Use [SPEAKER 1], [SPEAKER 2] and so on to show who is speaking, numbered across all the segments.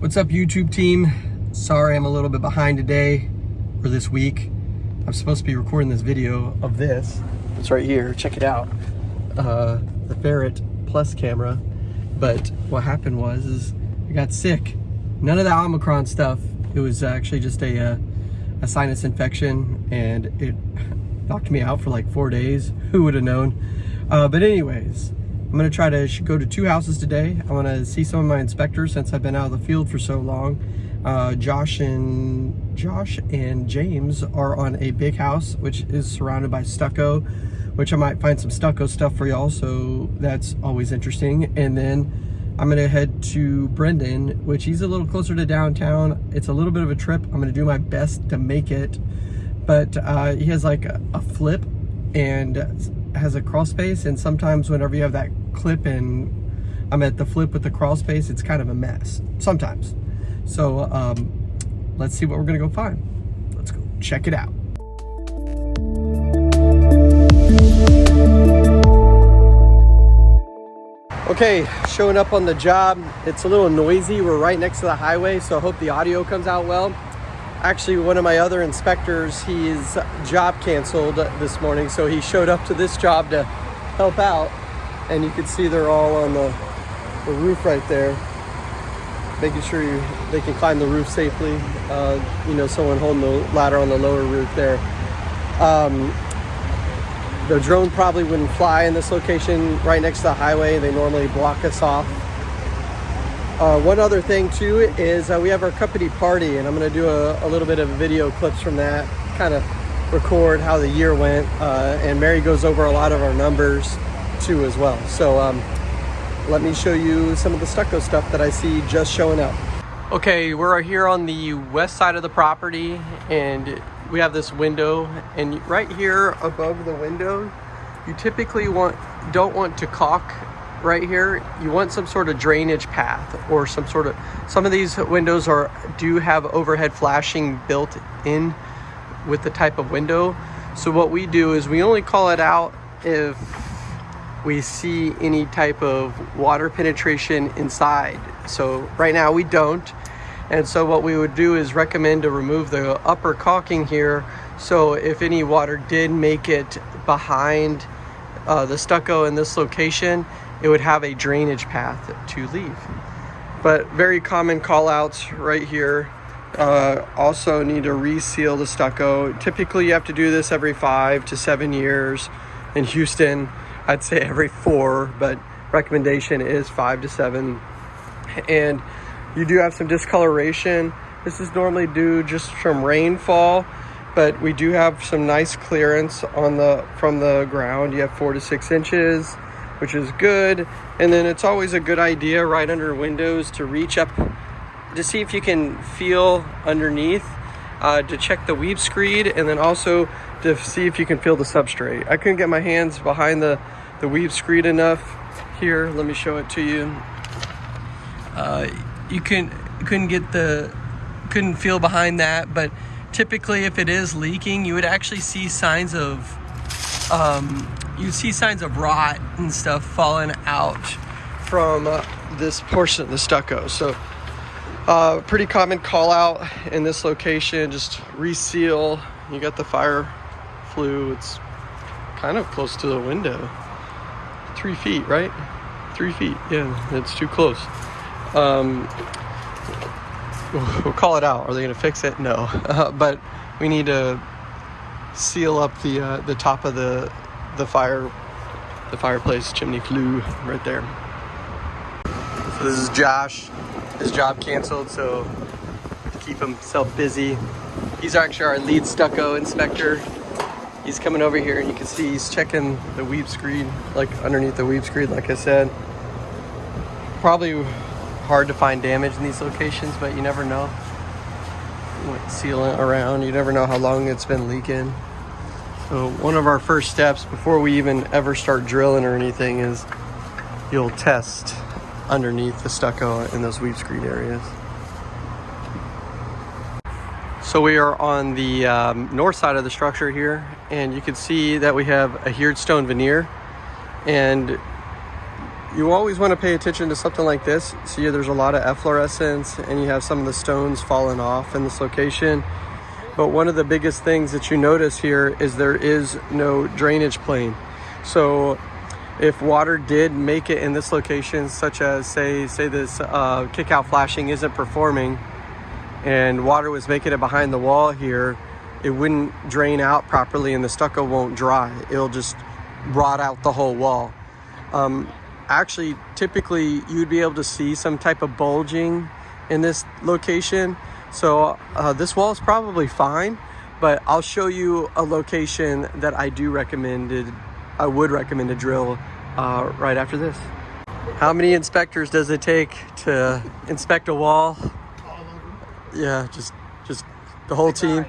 [SPEAKER 1] What's up YouTube team? Sorry I'm a little bit behind today or this week. I'm supposed to be recording this video of this. It's right here, check it out. Uh, the Ferret Plus camera. But what happened was is I got sick. None of the Omicron stuff. It was actually just a, uh, a sinus infection and it knocked me out for like four days. Who would have known? Uh, but anyways, I'm gonna try to go to two houses today. I wanna see some of my inspectors since I've been out of the field for so long. Uh, Josh and Josh and James are on a big house, which is surrounded by stucco, which I might find some stucco stuff for y'all. So that's always interesting. And then I'm gonna head to Brendan, which he's a little closer to downtown. It's a little bit of a trip. I'm gonna do my best to make it, but uh, he has like a, a flip and has a crawl space and sometimes whenever you have that clip and I'm at the flip with the crawl space it's kind of a mess sometimes. So um, let's see what we're gonna go find. Let's go check it out. Okay showing up on the job. It's a little noisy. We're right next to the highway so I hope the audio comes out well actually one of my other inspectors he's job canceled this morning so he showed up to this job to help out and you can see they're all on the, the roof right there making sure you, they can climb the roof safely uh, you know someone holding the ladder on the lower roof there. Um, the drone probably wouldn't fly in this location right next to the highway. They normally block us off uh, one other thing too is uh, we have our company party and I'm to do a, a, little bit of video clips from that, kind of record how the year went. Uh, and Mary goes over a lot of our numbers too as well. So um, let me show you some of the stucco stuff that I see just showing up. Okay, we're here on the west side of the property and we have this window and right here above the window, you typically want don't want to caulk right here, you want some sort of drainage path or some sort of, some of these windows are do have overhead flashing built in with the type of window. So what we do is we only call it out if we see any type of water penetration inside. So right now we don't. And so what we would do is recommend to remove the upper caulking here. So if any water did make it behind uh, the stucco in this location, it would have a drainage path to leave. But very common call outs right here. Uh, also need to reseal the stucco. Typically you have to do this every five to seven years. In Houston, I'd say every four, but recommendation is five to seven. And you do have some discoloration. This is normally due just from rainfall, but we do have some nice clearance on the from the ground. You have four to six inches which is good. And then it's always a good idea right under windows to reach up to see if you can feel underneath, uh, to check the weep screed, and then also to see if you can feel the substrate. I couldn't get my hands behind the, the weep screed enough here. Let me show it to you. Uh, you can couldn't get the couldn't feel behind that, but typically if it is leaking, you would actually see signs of um, you see signs of rot and stuff falling out from uh, this portion of the stucco. So uh, pretty common call out in this location, just reseal. You got the fire flue, it's kind of close to the window. Three feet, right? Three feet, yeah, it's too close. Um, we'll call it out. Are they gonna fix it? No, uh, but we need to seal up the uh, the top of the the fire the fireplace chimney flue right there. So this is Josh. His job canceled, so to keep himself busy. He's actually our lead stucco inspector. He's coming over here and you can see he's checking the weep screed, like underneath the weep screed, like I said. Probably hard to find damage in these locations, but you never know. What sealant around, you never know how long it's been leaking. So one of our first steps before we even ever start drilling or anything is you'll test underneath the stucco in those weep screed areas. So we are on the um, north side of the structure here and you can see that we have a adhered stone veneer and you always want to pay attention to something like this. See, there's a lot of efflorescence and you have some of the stones falling off in this location. But one of the biggest things that you notice here is there is no drainage plane. So if water did make it in this location, such as say, say this uh, kick out flashing isn't performing and water was making it behind the wall here, it wouldn't drain out properly and the stucco won't dry. It'll just rot out the whole wall. Um, actually, typically you'd be able to see some type of bulging in this location. So uh, this wall is probably fine, but I'll show you a location that I do recommended, I would recommend to drill uh, right after this. How many inspectors does it take to inspect a wall? Yeah, just just the whole team.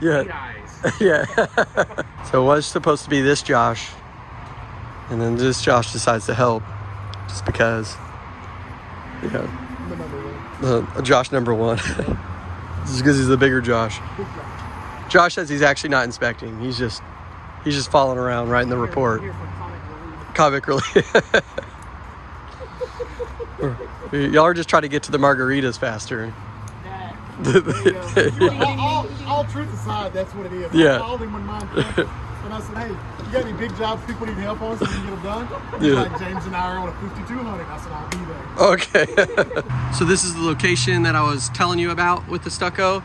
[SPEAKER 1] Yeah. yeah. so it was supposed to be this Josh. And then this Josh decides to help just because. Yeah. Uh, Josh number one. just because he's the bigger Josh. Josh says he's actually not inspecting. He's just he's just following around writing the report. Comic relief. Y'all are just trying to get to the margaritas faster
[SPEAKER 2] all, all, truth aside, that's what it is.
[SPEAKER 1] Yeah.
[SPEAKER 2] I called him when mine and I said, hey, you got any big jobs people need help on so we can get them done? He's yeah. like, James and I are on a 5200. I said, I'll be
[SPEAKER 1] there. Okay. so this is the location that I was telling you about with the stucco.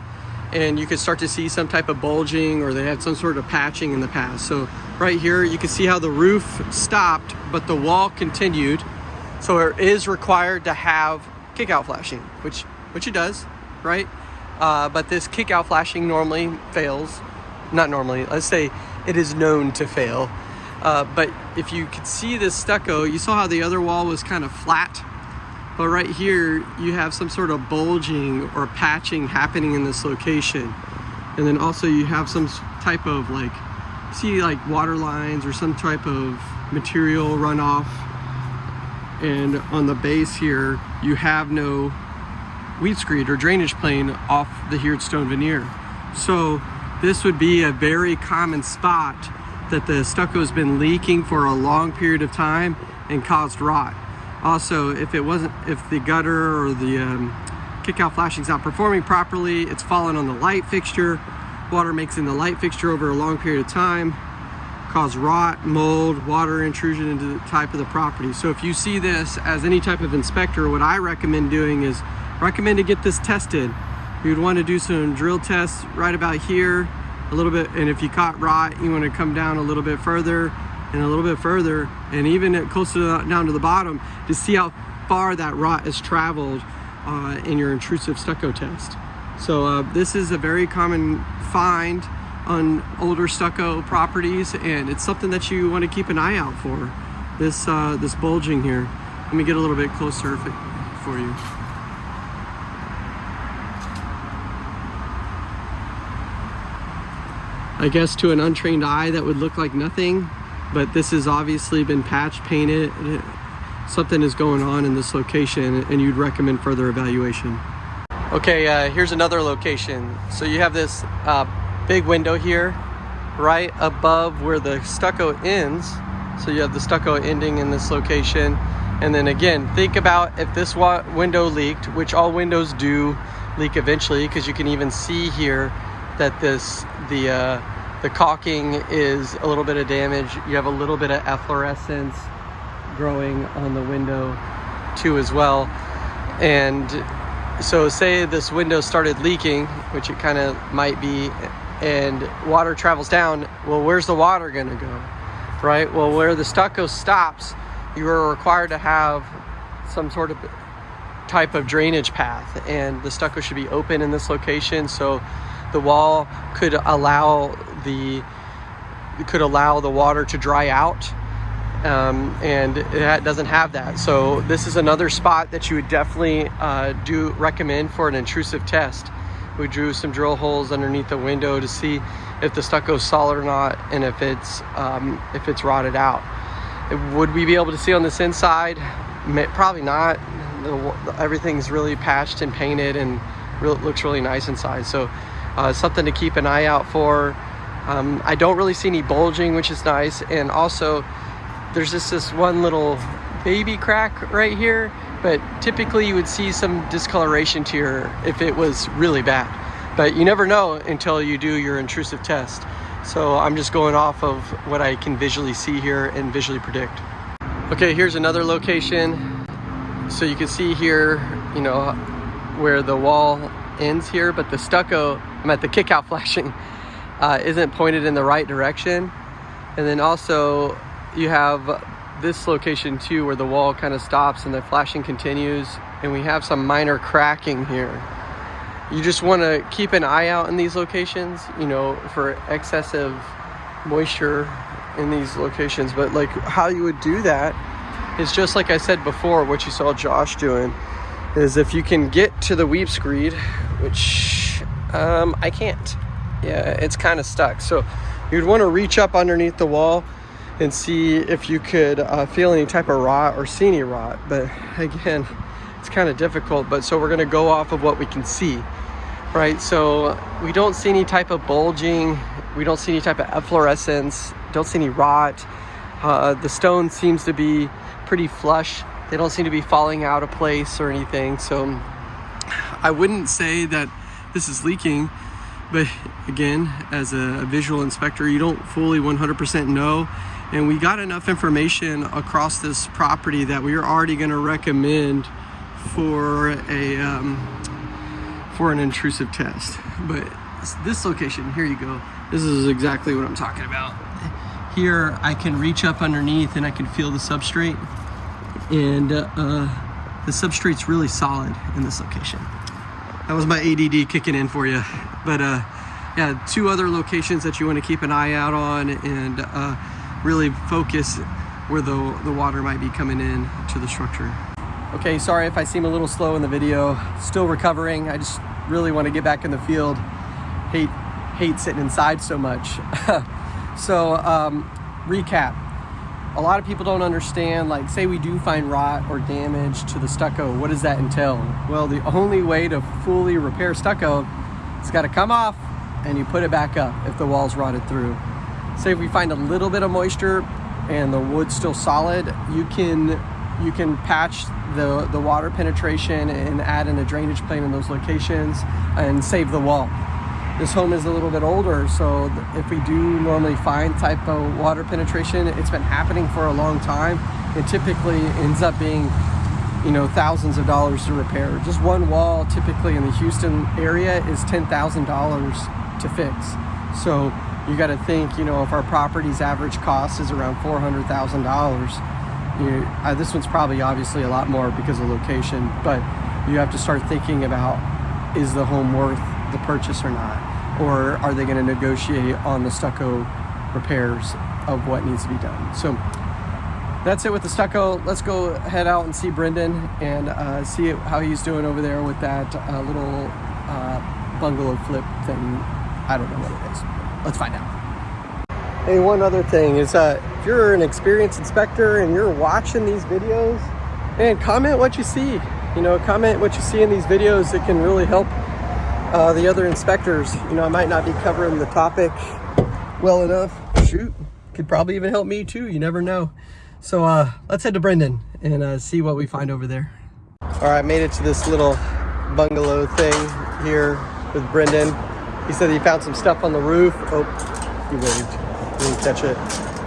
[SPEAKER 1] And you could start to see some type of bulging or they had some sort of patching in the past. So right here, you can see how the roof stopped, but the wall continued. So it is required to have kick out flashing, which, which it does, right? Uh, but this kick out flashing normally fails. Not normally, let's say it is known to fail. Uh, but if you could see this stucco, you saw how the other wall was kind of flat. But right here, you have some sort of bulging or patching happening in this location. And then also you have some type of like, see like water lines or some type of material runoff. And on the base here, you have no weep screed or drainage plane off the heared stone veneer. So this would be a very common spot that the stucco has been leaking for a long period of time and caused rot. Also, if it wasn't, if the gutter or the um, kick-out flashing is not performing properly, it's fallen on the light fixture, water makes in the light fixture over a long period of time, cause rot, mold, water intrusion into the type of the property. So if you see this as any type of inspector, what I recommend doing is recommend to get this tested. You'd want to do some drill tests right about here a little bit and if you caught rot you want to come down a little bit further and a little bit further and even closer down to the bottom to see how far that rot has traveled uh, in your intrusive stucco test. So uh, this is a very common find on older stucco properties and it's something that you want to keep an eye out for. This, uh, this bulging here. Let me get a little bit closer for you. I guess to an untrained eye that would look like nothing, but this has obviously been patched, painted. Something is going on in this location and you'd recommend further evaluation. Okay, uh, here's another location. So you have this uh, big window here right above where the stucco ends. So you have the stucco ending in this location. And then again, think about if this window leaked, which all windows do leak eventually, because you can even see here that this the uh, the caulking is a little bit of damage. You have a little bit of efflorescence growing on the window too as well. And so say this window started leaking, which it kind of might be, and water travels down, well, where's the water gonna go, right? Well, where the stucco stops, you are required to have some sort of type of drainage path and the stucco should be open in this location so the wall could allow the could allow the water to dry out um, and it doesn't have that. So this is another spot that you would definitely uh, do recommend for an intrusive test. We drew some drill holes underneath the window to see if the stucco is solid or not and if it's um, if it's rotted out. Would we be able to see on this inside? Probably not. The, everything's really patched and painted and looks really nice inside. So uh, something to keep an eye out for. Um, I don't really see any bulging, which is nice. And also, there's just this one little baby crack right here, but typically you would see some discoloration to your if it was really bad. But you never know until you do your intrusive test. So I'm just going off of what I can visually see here and visually predict. Okay, here's another location. So you can see here, you know, where the wall ends here, but the stucco, I'm at the kick out flashing, uh, isn't pointed in the right direction. And then also you have this location too where the wall kind of stops and the flashing continues and we have some minor cracking here. You just want to keep an eye out in these locations, you know, for excessive moisture in these locations. But like how you would do that is just like I said before, what you saw Josh doing is if you can get to the weep screed, which um, I can't. Yeah, it's kind of stuck. So you'd want to reach up underneath the wall and see if you could uh, feel any type of rot or see any rot. But again, it's kind of difficult. But so we're going to go off of what we can see, right? So we don't see any type of bulging. We don't see any type of efflorescence. Don't see any rot. Uh, the stone seems to be pretty flush. They don't seem to be falling out of place or anything. So I wouldn't say that this is leaking but again as a, visual inspector you don't fully 100% know. And we got enough information across this property that we are already going to recommend for a um, for an intrusive test. But this location here you go. This is exactly what I'm talking about. Here I can reach up underneath and I can feel the substrate. And uh, the substrate's really solid in this location that was my ADD kicking in for you but uh, yeah two other locations that you want to keep an eye out on and uh, really focus where the, the water might be coming in to the structure. Okay, sorry if I seem a little slow in the video. Still recovering. I just really want to get back in the field. Hate, hate sitting inside so much. so um, recap. A lot of people don't understand, like say we do find rot or damage to the stucco, what does that entail? Well, the only way to fully repair stucco, it's gotta come off and you put it back up if the wall's rotted through. Say if we find a little bit of moisture and the wood's still solid, you can you can patch the, the water penetration and add in a drainage plane in those locations and save the wall. This home is a little bit older, so if we do normally find type of water penetration, it's been happening for a long time. It typically ends up being you know, thousands of dollars to repair. Just one wall typically in the Houston area is $10,000 to fix. So you got to think, you know, if our property's average cost is around $400,000, uh, this one's probably obviously a lot more because of location, but you have to start thinking about is the home worth the purchase or not? Or are they going to negotiate on the stucco repairs of what needs to be done? So that's it with the stucco. Let's go head out and see Brendan and uh, see how he's doing over there with that uh, little uh, bungalow flip thing. I don't know what it is. Let's find out. Hey, one other thing is uh, if you're an experienced inspector and you're watching these videos, man, comment what you see. You know, comment what you see in these videos. It can really help uh, the other inspectors. You know, I might not be covering the topic well enough. Shoot, could probably even help me too. You never know. So uh, let's head to Brendan and uh, see what we find over there. All right, made it to this little bungalow thing here with Brendan. He said he found some stuff on the roof. Oh, he waved. Didn't catch it.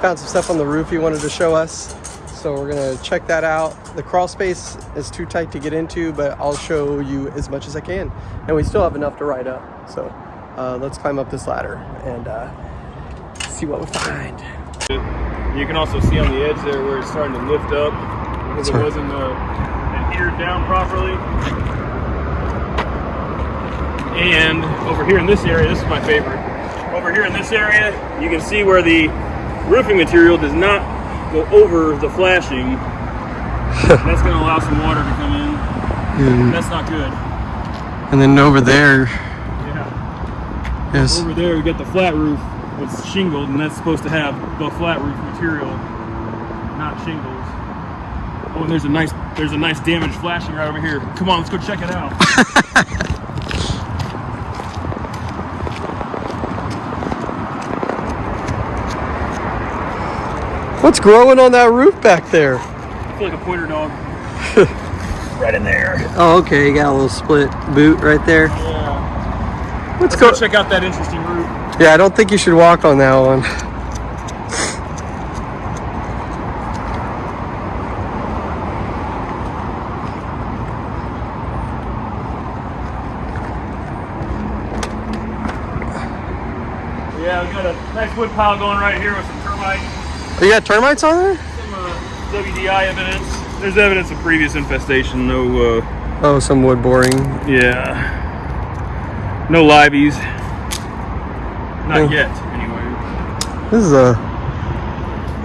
[SPEAKER 1] Found some stuff on the roof he wanted to show us. So we're gonna check that out. The crawl space is too tight to get into, but I'll show you as much as I can. And we still have enough to ride up. So uh, let's climb up this ladder and uh, see what we find.
[SPEAKER 3] You can also see on the edge there where it's starting to lift up because it wasn't uh, adhered down properly. And over here in this area, this is my favorite. Over here in this area, you can see where the roofing material does not go over the flashing. that's going to allow some water to come in. Mm. That's not good.
[SPEAKER 1] And then over there,
[SPEAKER 3] yeah. Yes. Over there, we got the flat roof. It's shingled, and that's supposed to have the flat roof material, not shingles. Oh, and there's a nice, there's a nice damage flashing right over here. Come on, let's go check it out.
[SPEAKER 1] What's growing on that roof back there?
[SPEAKER 3] I feel like a pointer dog. right in there.
[SPEAKER 1] Oh, okay. You got a little split boot right there.
[SPEAKER 3] Yeah.
[SPEAKER 1] Let's,
[SPEAKER 3] Let's
[SPEAKER 1] go.
[SPEAKER 3] go check out that interesting route.
[SPEAKER 1] Yeah, I don't think you should walk on that one.
[SPEAKER 3] Yeah, we got a nice wood pile going right here with some termite,
[SPEAKER 1] You got termites on there?
[SPEAKER 3] some uh, WDI evidence. There's evidence of previous infestation. No, uh,
[SPEAKER 1] Oh, some wood boring.
[SPEAKER 3] yeah, no liveys. Not
[SPEAKER 1] Oh.
[SPEAKER 3] yet, anyway.
[SPEAKER 1] This is a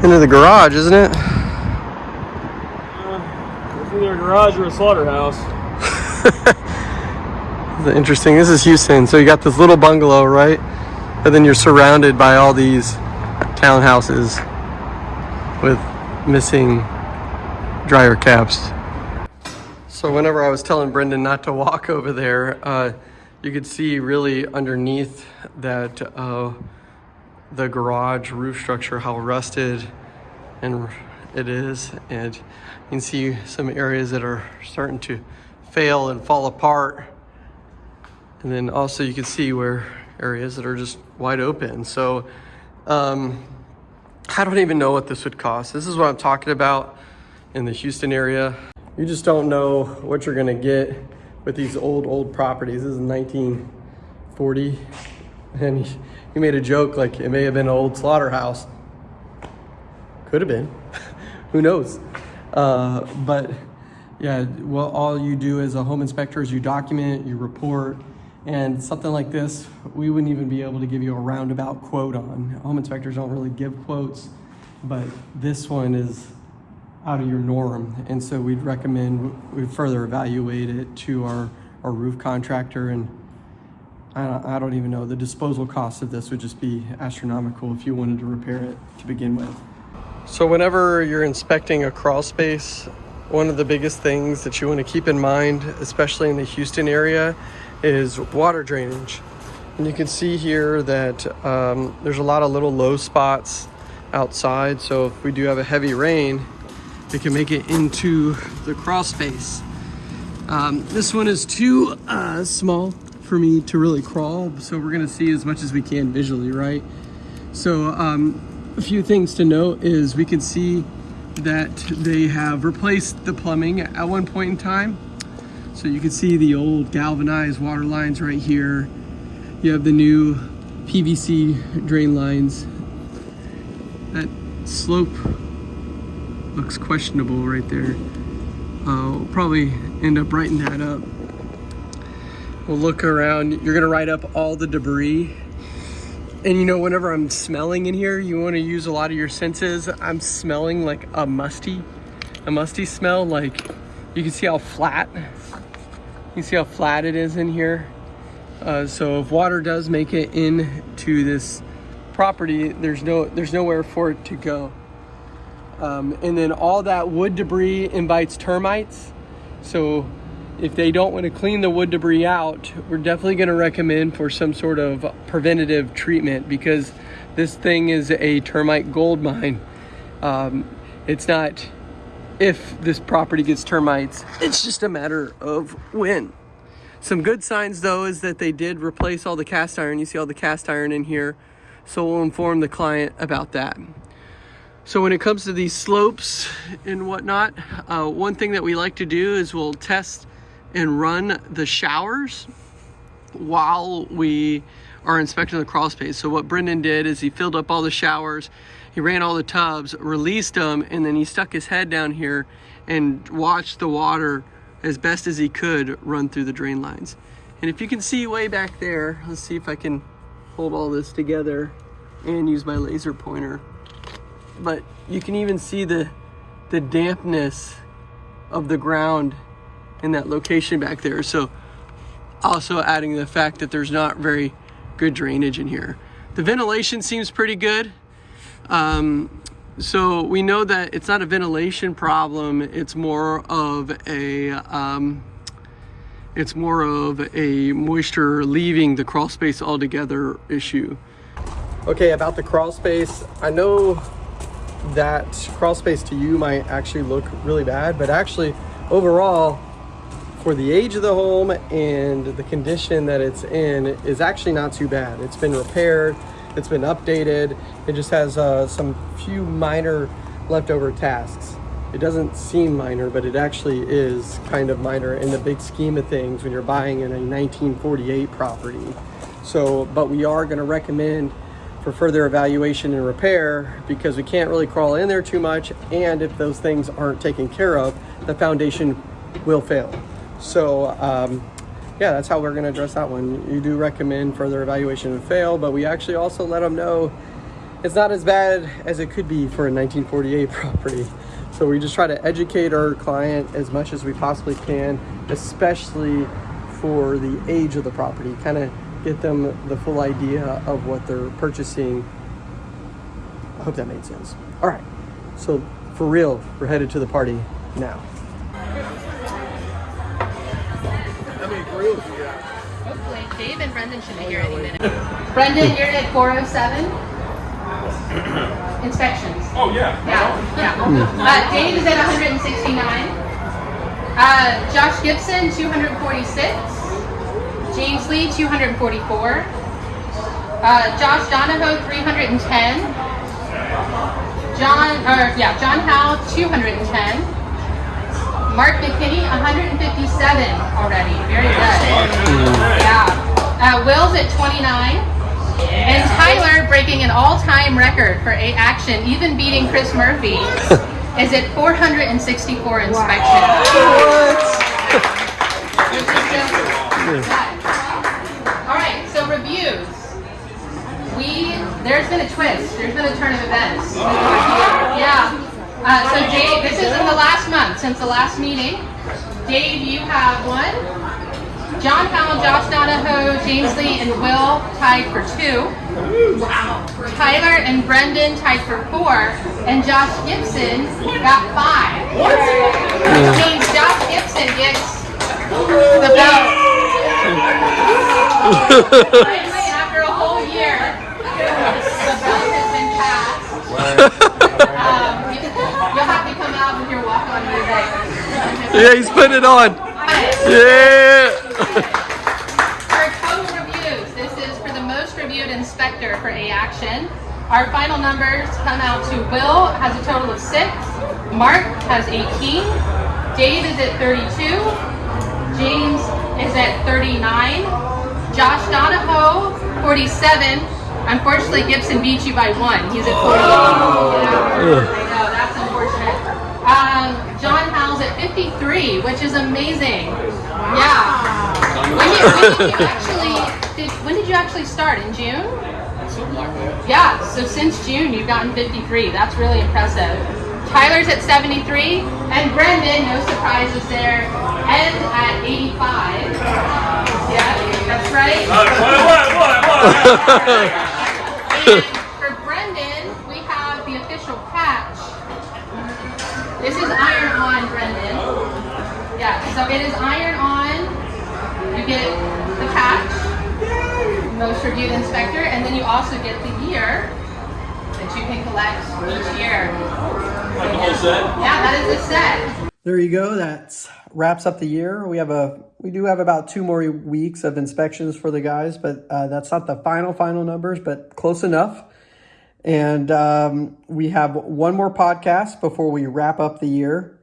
[SPEAKER 1] into the garage, isn't it?
[SPEAKER 3] Uh, it's either a garage or a slaughterhouse.
[SPEAKER 1] This is interesting. This is Houston, so you got this little bungalow, right? And then you're surrounded by all these townhouses with missing dryer caps. So whenever I was telling Brendan not to walk over there, uh, you could see really underneath that uh, the garage roof structure how rusted and it is, and you can see some areas that are starting to fail and fall apart. And then also you can see where areas that are just wide open. So um, I don't even know what this would cost. This is what I'm talking about in the Houston area. You just don't know what you're gonna get with these old, old properties. This is 1940. And he, made a joke like it may have been an old slaughterhouse. Could have been. Who knows? Uh, but yeah, well, all you do as a home inspector is you document, you report, and something like this, we wouldn't even be able to give you a roundabout quote on. Home inspectors don't really give quotes, but this one is out of your norm. And so we'd recommend we further evaluate it to our, our roof contractor. And I don't, I don't even know, the disposal cost of this would just be astronomical if you wanted to repair it to begin with. So whenever you're inspecting a crawl space, one of the biggest things that you want to keep in mind, especially in the Houston area, is water drainage. And you can see here that um, there's a lot of little low spots outside. So if we do have a heavy rain, it can make it into the crawl space. Um, this one is too uh, small for me to really crawl, so we're gonna see as much as we can visually, right? So um, a few things to note is we can see that they have replaced the plumbing at one point in time. So you can see the old galvanized water lines right here. You have the new PVC drain lines. That slope looks questionable right there. Uh, we'll probably end up writing that up. We'll look around. You're gonna write up all the debris. And you know, whenever I'm smelling in here, you wanna use a lot of your senses. I'm smelling like a musty, a musty smell. Like you can see how flat, you see how flat it is in here. Uh, so if water does make it into this property, there's no, there's nowhere for it to go. Um, and then all that wood debris invites termites. So if they don't want to clean the wood debris out, we're definitely going to recommend for some sort of preventative treatment because this thing is a termite gold mine. Um, it's not if this property gets termites, it's just a matter of when. Some good signs though is that they did replace all the cast iron. You see all the cast iron in here. So we'll inform the client about that. So when it comes to these slopes and whatnot, uh, one thing that we like to do is we'll test and run the showers while we are inspecting the crawl space. So what Brendan did is he filled up all the showers, he ran all the tubs, released them, and then he stuck his head down here and watched the water as best as he could run through the drain lines. And if you can see way back there, let's see if I can hold all this together and use my laser pointer but you can even see the the dampness of the ground in that location back there. So also adding the fact that there's not very good drainage in here. The ventilation seems pretty good. Um, so we know that it's not a ventilation problem. It's more of a um, it's more of a moisture leaving the crawl space altogether issue. Okay, about the crawl space, I know that crawl space to you might actually look really bad, but actually overall, for the age of the home and the condition that it's in is actually not too bad. It's been repaired, it's been updated. It just has uh, some few minor leftover tasks. It doesn't seem minor, but it actually is kind of minor in the big scheme of things when you're buying in a 1948 property. So, but we are gonna recommend for further evaluation and repair because we can't really crawl in there too much. And if those things aren't taken care of, the foundation will fail. So um, yeah, that's how we're gonna address that one. You do recommend further evaluation and fail, but we actually also let them know it's not as bad as it could be for a 1948 property. So we just try to educate our client as much as we possibly can, especially for the age of the property, kind of get them the full idea of what they're purchasing. I hope that made sense. All right, so for real, we're headed to the party now.
[SPEAKER 4] Dave and Brendan should be here any minute. Brendan, you're at 407. Inspections.
[SPEAKER 3] Oh yeah.
[SPEAKER 4] Yeah, yeah. Uh, Dave is at 169. Uh, Josh Gibson, 246. James Lee, 244. Uh, Josh Donahoe, 310. John, or yeah, John Howe, 210. Mark McKinney, 157 already. Very good. Yeah. Uh, Will's at 29. And Tyler, breaking an all-time record for a action, even beating Chris Murphy, is at 464 inspections. All right, so reviews. We there's been a twist. There's been a turn of events. Yeah. Uh, so Dave, this is in the last month since the last meeting. Dave, you have one. John Powell, Josh Donahoe, James Lee, and Will tied for two. Wow. Tyler and Brendan tied for four, and Josh Gibson got five. Which means Josh Gibson gets the belt. Finally, after a whole year, the belt has been passed. Um, you- You'll have to come out with your walk-on music.
[SPEAKER 1] Yeah, he's putting it on. Yeah.
[SPEAKER 4] Our total reviews. This is for the most reviewed inspector for A Action. Our final numbers come out to Will has a total of six. Mark has 18. Dave is at 32. James is at 39. Josh Donahoe, 47. Unfortunately, Gibson beat you by one. He's at 48. Yeah, I know, that's unfortunate. Um, John Howell's at 53, which is amazing. Yeah. When did, when did you actually did, when did you actually start in June? Yeah, so since June you've gotten 53. That's really impressive. Tyler's at 73, and Brendan, no surprises there, ends at 85. Yeah, that's right. And for Brendan, we have the official patch. This is iron on, Brendan. Yeah, so it is iron on. You get the patch, most reviewed inspector, and then you also get the year that you can collect each year.
[SPEAKER 3] Like the whole set?
[SPEAKER 4] Yeah, that is the set.
[SPEAKER 1] There you go. That wraps up the year. We have a we do have about two more weeks of inspections for the guys, but uh, that's not the final final numbers, but close enough. And um, we have one more podcast before we wrap up the year,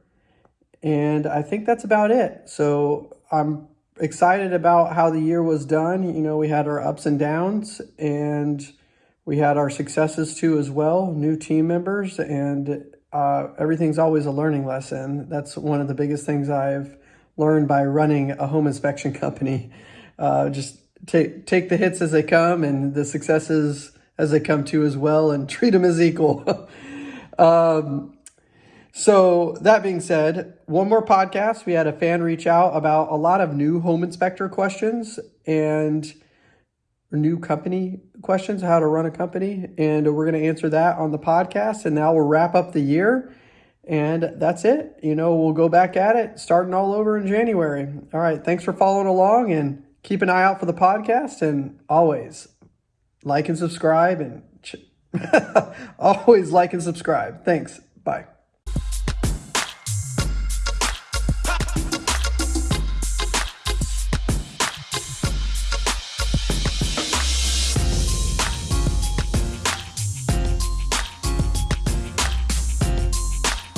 [SPEAKER 1] and I think that's about it. So I'm excited about how the year was done. You know, we had our ups and downs, and we had our successes too as well. New team members and uh, everything's always a learning lesson. That's one of the biggest things I've learned by running a home inspection company. Uh, just take take the hits as they come and the successes as they come too as well, and treat them as equal. um, so that being said, one more podcast. We had a fan reach out about a lot of new home inspector questions and new company questions, how to run a company, and we're going to answer that on the podcast. And now we'll wrap up the year, and that's it. You know, we'll go back at it starting all over in January. All right, thanks for following along, and keep an eye out for the podcast. And always like and subscribe, and ch- Always like and subscribe. Thanks. Bye.